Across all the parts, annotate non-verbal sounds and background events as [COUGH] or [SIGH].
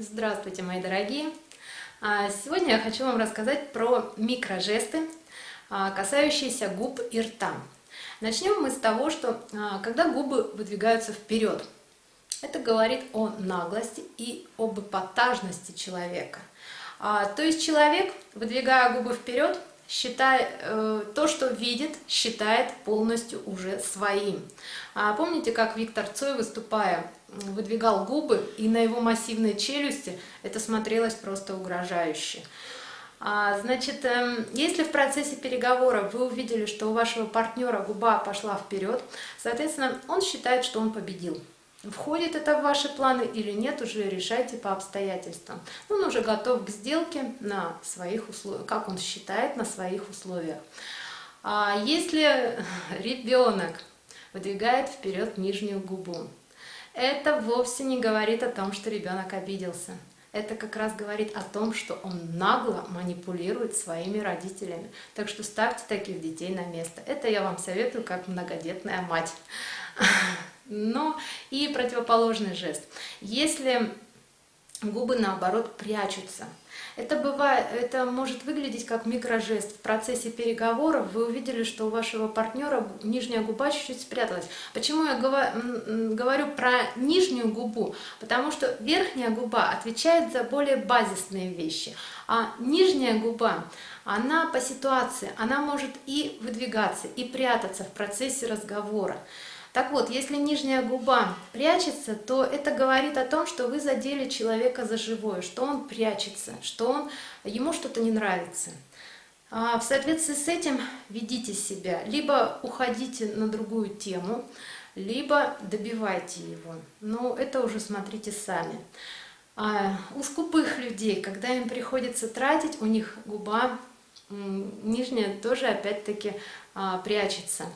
Здравствуйте, мои дорогие! А, сегодня я хочу вам рассказать про микрожесты, а, касающиеся губ и рта. Начнем мы с того, что а, когда губы выдвигаются вперед, это говорит о наглости и об эпатажности человека. То есть человек, выдвигая губы вперед, считает, э, то, что видит, считает полностью уже своим. А помните, как Виктор Цой, выступая, выдвигал губы, и на его массивной челюсти это смотрелось просто угрожающе. А, значит, эм, если в процессе переговоров вы увидели, что у вашего партнера губа пошла вперед, соответственно, он считает, что он победил. Входит это в ваши планы или нет, уже решайте по обстоятельствам. Он уже готов к сделке на своих условиях, как он считает, на своих условиях. А если [LAUGHS] ребенок выдвигает вперед нижнюю губу, это вовсе не говорит о том, что ребенок обиделся. Это как раз говорит о том, что он нагло манипулирует своими родителями. Так что ставьте таких детей на место. Это я вам советую как многодетная мать. [LAUGHS] Но и противоположный жест. Если губы наоборот прячутся, это, бывает, это может выглядеть как микрожест. В процессе переговоров вы увидели, что у вашего партнера нижняя губа чуть-чуть спряталась. Почему я говорю про нижнюю губу? Потому что верхняя губа отвечает за более базисные вещи, а нижняя губа, она по ситуации, она может и выдвигаться, и прятаться в процессе разговора. Так вот, если нижняя губа прячется, то это говорит о том, что вы задели человека за живое, что он прячется, что он, ему что-то не нравится. А в соответствии с этим ведите себя, либо уходите на другую тему, либо добивайте его. Но это уже смотрите сами. А у скупых людей, когда им приходится тратить, у них губа нижняя тоже опять-таки а, прячется.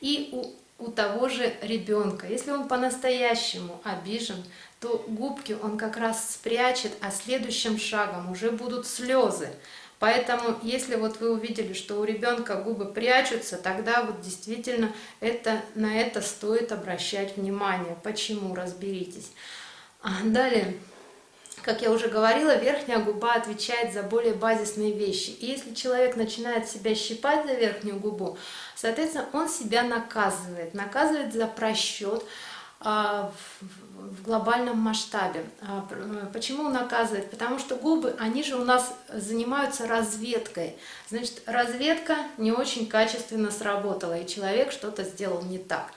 И у у того же ребенка. Если он по-настоящему обижен, то губки он как раз спрячет, а следующим шагом уже будут слезы. Поэтому, если вот вы увидели, что у ребенка губы прячутся, тогда вот действительно это, на это стоит обращать внимание. Почему? Разберитесь. А далее. Как я уже говорила, верхняя губа отвечает за более базисные вещи. И если человек начинает себя щипать за верхнюю губу, соответственно, он себя наказывает. Наказывает за просчет а, в глобальном масштабе. А, почему наказывает? Потому что губы, они же у нас занимаются разведкой. Значит, разведка не очень качественно сработала, и человек что-то сделал не так.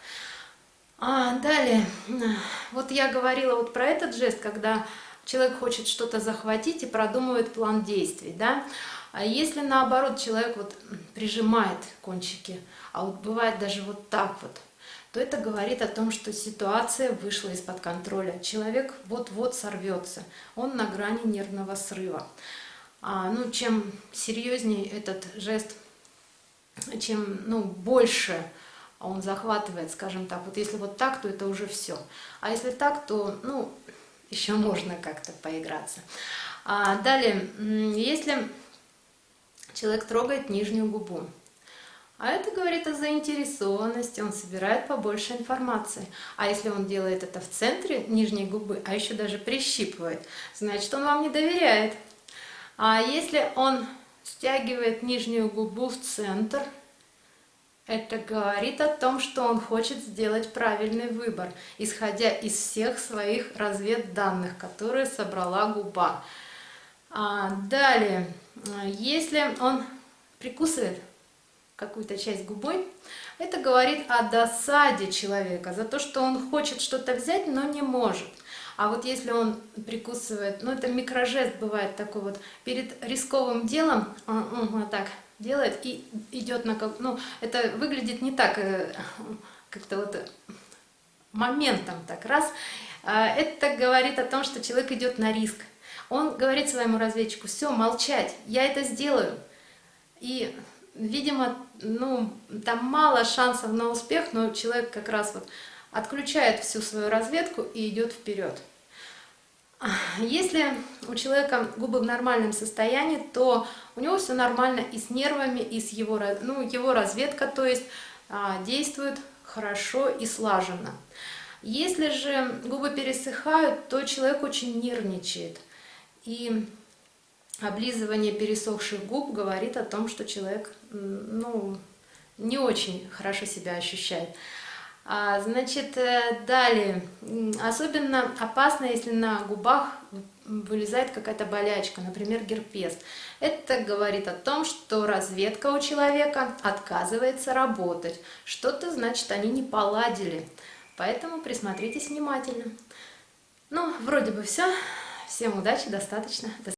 А, далее, вот я говорила вот про этот жест, когда человек хочет что-то захватить и продумывает план действий, да. А если наоборот человек вот прижимает кончики, а вот бывает даже вот так вот, то это говорит о том, что ситуация вышла из-под контроля. Человек вот-вот сорвется, он на грани нервного срыва. А, ну, чем серьезнее этот жест, чем ну, больше он захватывает, скажем так, вот если вот так, то это уже все. А если так, то, ну, еще можно как-то поиграться. А далее, если человек трогает нижнюю губу, а это говорит о заинтересованности, он собирает побольше информации. А если он делает это в центре нижней губы, а еще даже прищипывает, значит он вам не доверяет. А если он стягивает нижнюю губу в центр, это говорит о том, что он хочет сделать правильный выбор, исходя из всех своих разведданных, которые собрала губа. А, далее, если он прикусывает какую-то часть губой, это говорит о досаде человека, за то, что он хочет что-то взять, но не может. А вот если он прикусывает, ну это микрожест бывает такой вот, перед рисковым делом, он, он вот так делает и идет на как, ну это выглядит не так, э, как-то вот моментом так раз. А это говорит о том, что человек идет на риск. Он говорит своему разведчику, все, молчать, я это сделаю. И, видимо, ну, там мало шансов на успех, но человек как раз вот отключает всю свою разведку и идет вперед. Если у человека губы в нормальном состоянии, то у него все нормально и с нервами, и с его, ну, его разведка, то есть а, действует хорошо и слаженно. Если же губы пересыхают, то человек очень нервничает. И облизывание пересохших губ говорит о том, что человек ну, не очень хорошо себя ощущает. А, значит, э, далее, особенно опасно, если на губах вылезает какая-то болячка, например, герпес. Это говорит о том, что разведка у человека отказывается работать. Что-то, значит, они не поладили. Поэтому присмотритесь внимательно. Ну, вроде бы все. Всем удачи, достаточно.